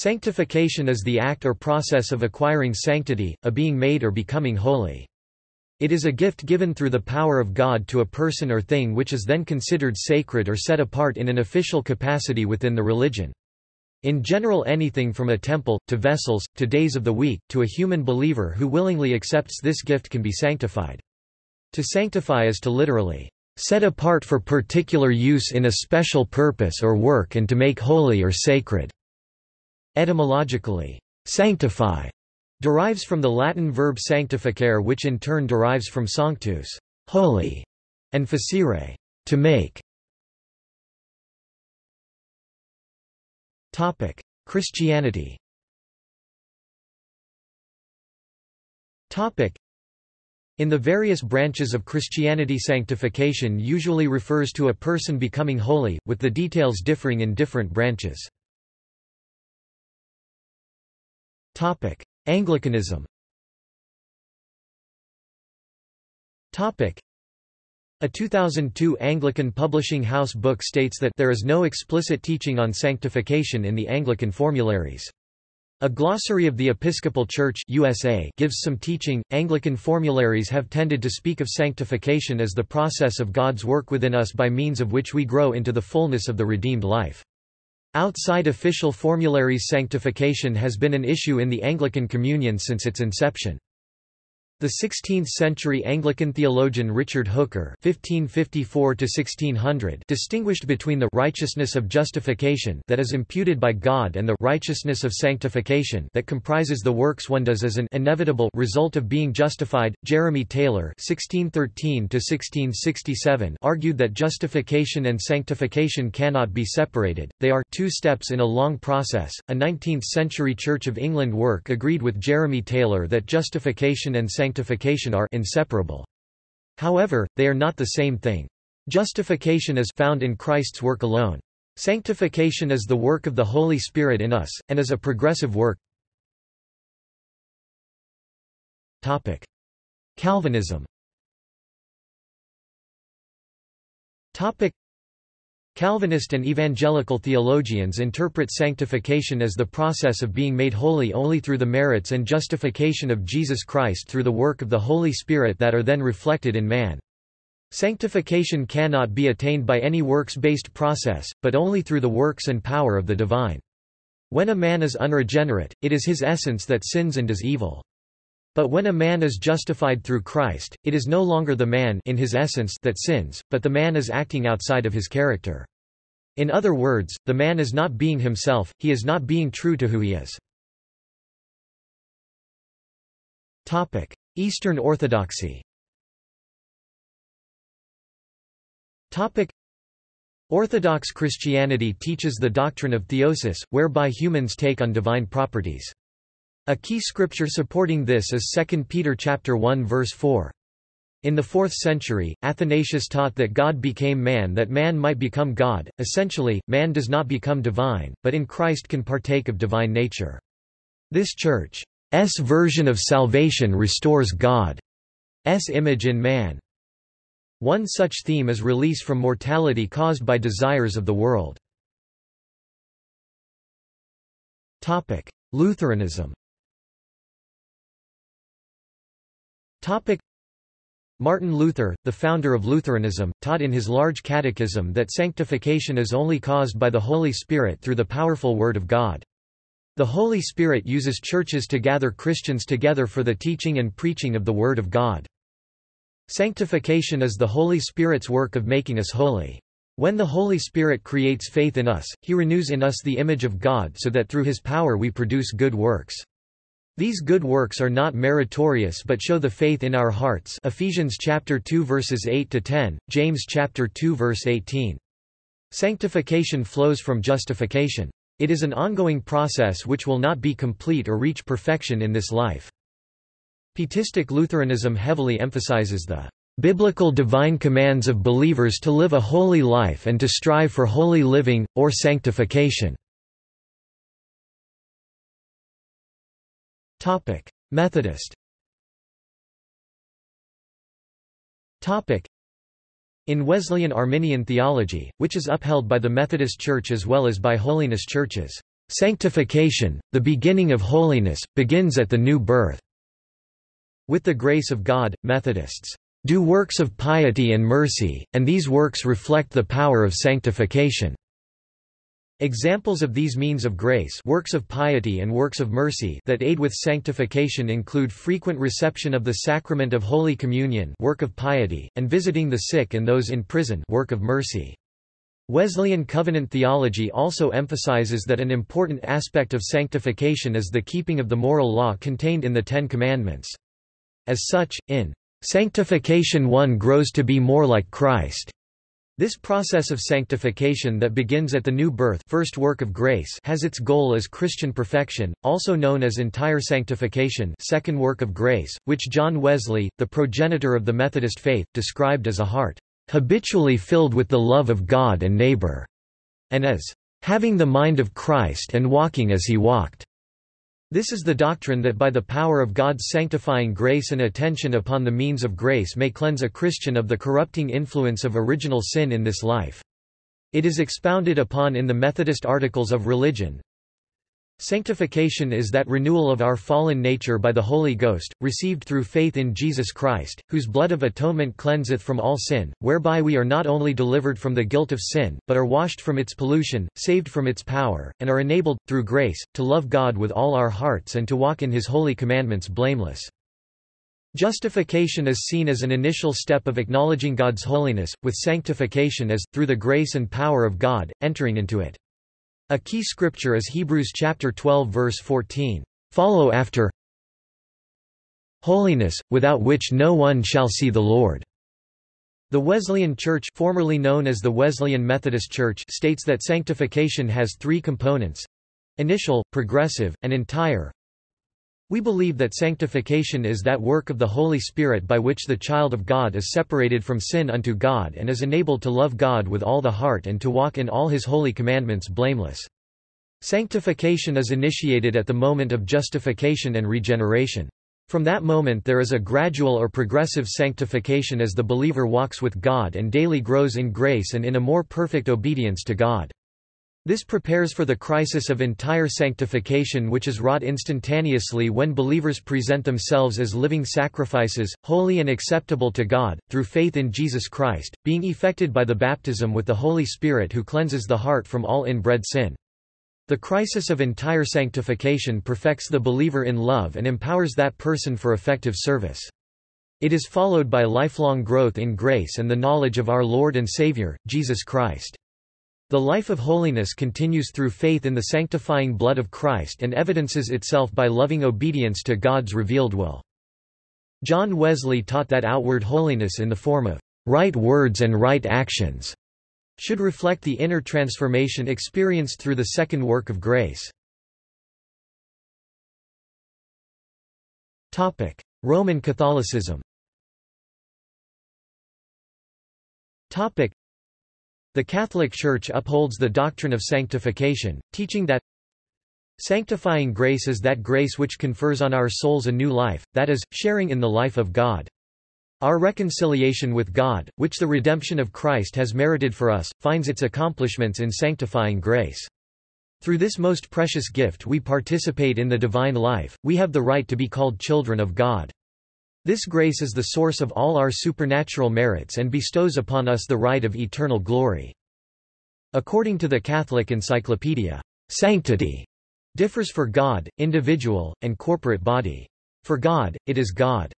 Sanctification is the act or process of acquiring sanctity, a being made or becoming holy. It is a gift given through the power of God to a person or thing which is then considered sacred or set apart in an official capacity within the religion. In general anything from a temple, to vessels, to days of the week, to a human believer who willingly accepts this gift can be sanctified. To sanctify is to literally set apart for particular use in a special purpose or work and to make holy or sacred. Etymologically, sanctify derives from the Latin verb sanctificare which in turn derives from sanctus, holy, and facere, to make. Topic: Christianity. Topic: In the various branches of Christianity sanctification usually refers to a person becoming holy, with the details differing in different branches. Topic: Anglicanism Topic: a 2002 Anglican Publishing House book states that there is no explicit teaching on sanctification in the Anglican formularies. A glossary of the Episcopal Church USA gives some teaching. Anglican formularies have tended to speak of sanctification as the process of God's work within us by means of which we grow into the fullness of the redeemed life. Outside official formularies sanctification has been an issue in the Anglican Communion since its inception. The 16th-century Anglican theologian Richard Hooker (1554–1600) distinguished between the righteousness of justification that is imputed by God and the righteousness of sanctification that comprises the works one does as an inevitable result of being justified. Jeremy Taylor (1613–1667) argued that justification and sanctification cannot be separated; they are two steps in a long process. A 19th-century Church of England work agreed with Jeremy Taylor that justification and sanctification sanctification are inseparable. However, they are not the same thing. Justification is found in Christ's work alone. Sanctification is the work of the Holy Spirit in us, and is a progressive work. Topic. Calvinism Topic. Calvinist and evangelical theologians interpret sanctification as the process of being made holy only through the merits and justification of Jesus Christ through the work of the Holy Spirit that are then reflected in man. Sanctification cannot be attained by any works-based process, but only through the works and power of the divine. When a man is unregenerate, it is his essence that sins and does evil. But when a man is justified through Christ, it is no longer the man in his essence that sins, but the man is acting outside of his character. In other words, the man is not being himself, he is not being true to who he is. Eastern Orthodoxy Orthodox Christianity teaches the doctrine of theosis, whereby humans take on divine properties. A key scripture supporting this is 2 Peter chapter 1 verse 4. In the 4th century, Athanasius taught that God became man that man might become God. Essentially, man does not become divine, but in Christ can partake of divine nature. This church's version of salvation restores God's image in man. One such theme is release from mortality caused by desires of the world. Lutheranism Topic Martin Luther, the founder of Lutheranism, taught in his large catechism that sanctification is only caused by the Holy Spirit through the powerful Word of God. The Holy Spirit uses churches to gather Christians together for the teaching and preaching of the Word of God. Sanctification is the Holy Spirit's work of making us holy. When the Holy Spirit creates faith in us, he renews in us the image of God so that through his power we produce good works. These good works are not meritorious but show the faith in our hearts Ephesians chapter 2 verses 8 to 10, James chapter 2 verse 18. Sanctification flows from justification. It is an ongoing process which will not be complete or reach perfection in this life. Pietistic Lutheranism heavily emphasizes the biblical divine commands of believers to live a holy life and to strive for holy living, or sanctification. Topic: Methodist. Topic: In Wesleyan Arminian theology, which is upheld by the Methodist Church as well as by holiness churches, Sanctification, the beginning of holiness, begins at the new birth. With the grace of God, Methodists do works of piety and mercy, and these works reflect the power of sanctification. Examples of these means of grace works of piety and works of mercy that aid with sanctification include frequent reception of the sacrament of Holy Communion work of piety, and visiting the sick and those in prison work of mercy. Wesleyan covenant theology also emphasizes that an important aspect of sanctification is the keeping of the moral law contained in the Ten Commandments. As such, in Sanctification one grows to be more like Christ. This process of sanctification that begins at the new birth first work of grace has its goal as Christian perfection, also known as entire sanctification second work of grace, which John Wesley, the progenitor of the Methodist faith, described as a heart, "...habitually filled with the love of God and neighbor", and as, "...having the mind of Christ and walking as he walked." This is the doctrine that by the power of God's sanctifying grace and attention upon the means of grace may cleanse a Christian of the corrupting influence of original sin in this life. It is expounded upon in the Methodist Articles of Religion, Sanctification is that renewal of our fallen nature by the Holy Ghost, received through faith in Jesus Christ, whose blood of atonement cleanseth from all sin, whereby we are not only delivered from the guilt of sin, but are washed from its pollution, saved from its power, and are enabled, through grace, to love God with all our hearts and to walk in his holy commandments blameless. Justification is seen as an initial step of acknowledging God's holiness, with sanctification as, through the grace and power of God, entering into it. A key scripture is Hebrews chapter 12 verse 14. Follow after holiness, without which no one shall see the Lord. The Wesleyan Church formerly known as the Wesleyan Methodist Church states that sanctification has three components initial, progressive, and entire. We believe that sanctification is that work of the Holy Spirit by which the child of God is separated from sin unto God and is enabled to love God with all the heart and to walk in all his holy commandments blameless. Sanctification is initiated at the moment of justification and regeneration. From that moment there is a gradual or progressive sanctification as the believer walks with God and daily grows in grace and in a more perfect obedience to God. This prepares for the crisis of entire sanctification which is wrought instantaneously when believers present themselves as living sacrifices, holy and acceptable to God, through faith in Jesus Christ, being effected by the baptism with the Holy Spirit who cleanses the heart from all inbred sin. The crisis of entire sanctification perfects the believer in love and empowers that person for effective service. It is followed by lifelong growth in grace and the knowledge of our Lord and Savior, Jesus Christ. The life of holiness continues through faith in the sanctifying blood of Christ and evidences itself by loving obedience to God's revealed will. John Wesley taught that outward holiness in the form of right words and right actions should reflect the inner transformation experienced through the second work of grace. Topic: Roman Catholicism the Catholic Church upholds the doctrine of sanctification, teaching that Sanctifying grace is that grace which confers on our souls a new life, that is, sharing in the life of God. Our reconciliation with God, which the redemption of Christ has merited for us, finds its accomplishments in sanctifying grace. Through this most precious gift we participate in the divine life, we have the right to be called children of God. This grace is the source of all our supernatural merits and bestows upon us the right of eternal glory. According to the Catholic Encyclopedia, sanctity differs for God, individual, and corporate body. For God, it is God's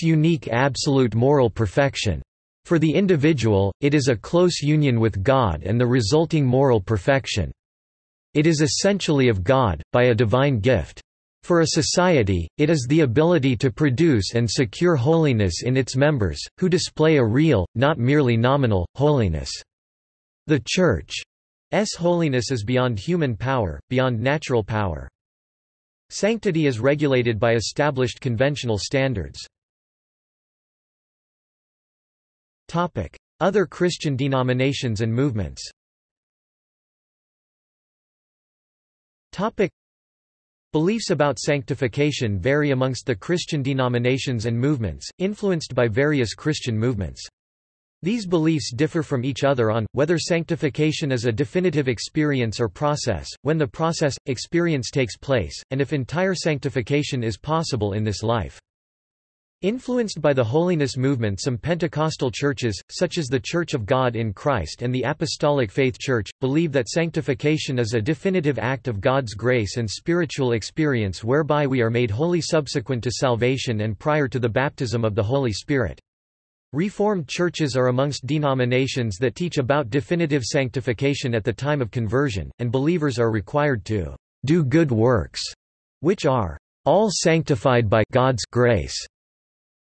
unique absolute moral perfection. For the individual, it is a close union with God and the resulting moral perfection. It is essentially of God, by a divine gift. For a society, it is the ability to produce and secure holiness in its members, who display a real, not merely nominal, holiness. The Church's holiness is beyond human power, beyond natural power. Sanctity is regulated by established conventional standards. Other Christian denominations and movements Beliefs about sanctification vary amongst the Christian denominations and movements, influenced by various Christian movements. These beliefs differ from each other on, whether sanctification is a definitive experience or process, when the process, experience takes place, and if entire sanctification is possible in this life. Influenced by the holiness movement some Pentecostal churches, such as the Church of God in Christ and the Apostolic Faith Church, believe that sanctification is a definitive act of God's grace and spiritual experience whereby we are made holy subsequent to salvation and prior to the baptism of the Holy Spirit. Reformed churches are amongst denominations that teach about definitive sanctification at the time of conversion, and believers are required to do good works, which are all sanctified by God's grace.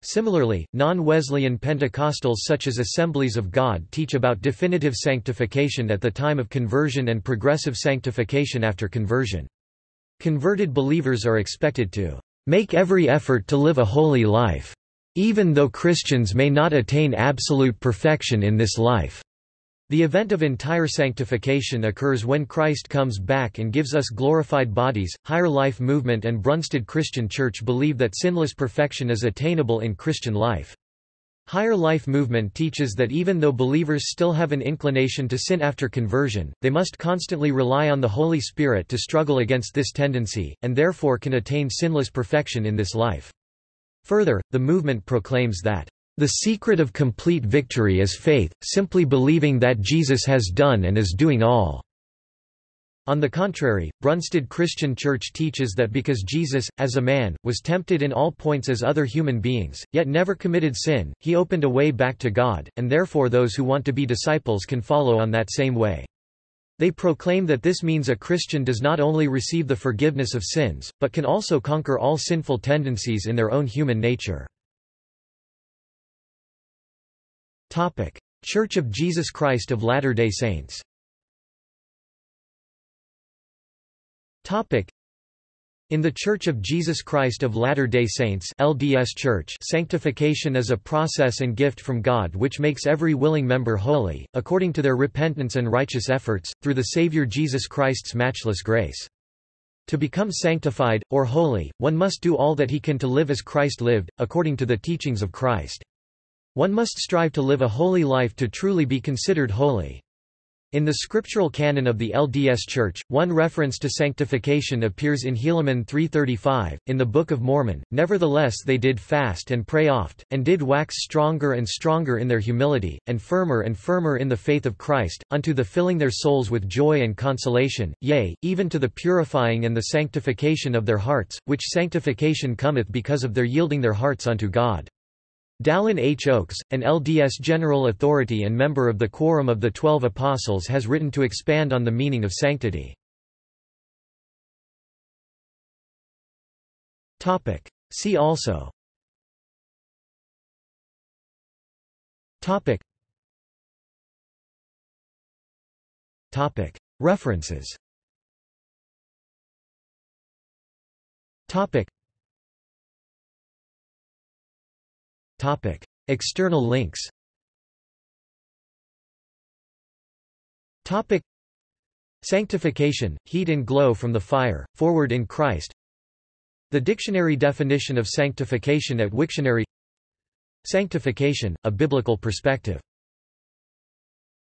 Similarly, non-Wesleyan Pentecostals such as Assemblies of God teach about definitive sanctification at the time of conversion and progressive sanctification after conversion. Converted believers are expected to make every effort to live a holy life even though Christians may not attain absolute perfection in this life. The event of entire sanctification occurs when Christ comes back and gives us glorified bodies. Higher Life Movement and Brunstad Christian Church believe that sinless perfection is attainable in Christian life. Higher Life Movement teaches that even though believers still have an inclination to sin after conversion, they must constantly rely on the Holy Spirit to struggle against this tendency, and therefore can attain sinless perfection in this life. Further, the movement proclaims that the secret of complete victory is faith, simply believing that Jesus has done and is doing all. On the contrary, Brunstad Christian Church teaches that because Jesus, as a man, was tempted in all points as other human beings, yet never committed sin, he opened a way back to God, and therefore those who want to be disciples can follow on that same way. They proclaim that this means a Christian does not only receive the forgiveness of sins, but can also conquer all sinful tendencies in their own human nature. Church of Jesus Christ of Latter-day Saints in the Church of Jesus Christ of Latter-day Saints LDS Church sanctification is a process and gift from God which makes every willing member holy, according to their repentance and righteous efforts, through the Savior Jesus Christ's matchless grace. To become sanctified, or holy, one must do all that he can to live as Christ lived, according to the teachings of Christ. One must strive to live a holy life to truly be considered holy. In the scriptural canon of the LDS Church, one reference to sanctification appears in Helaman 3.35, in the Book of Mormon, Nevertheless they did fast and pray oft, and did wax stronger and stronger in their humility, and firmer and firmer in the faith of Christ, unto the filling their souls with joy and consolation, yea, even to the purifying and the sanctification of their hearts, which sanctification cometh because of their yielding their hearts unto God. Dallin H. Oaks, an LDS general authority and member of the Quorum of the Twelve Apostles has written to expand on the meaning of sanctity. See also. References Topic. External links Topic. Sanctification, heat and glow from the fire, forward in Christ The dictionary definition of sanctification at Wiktionary Sanctification, a biblical perspective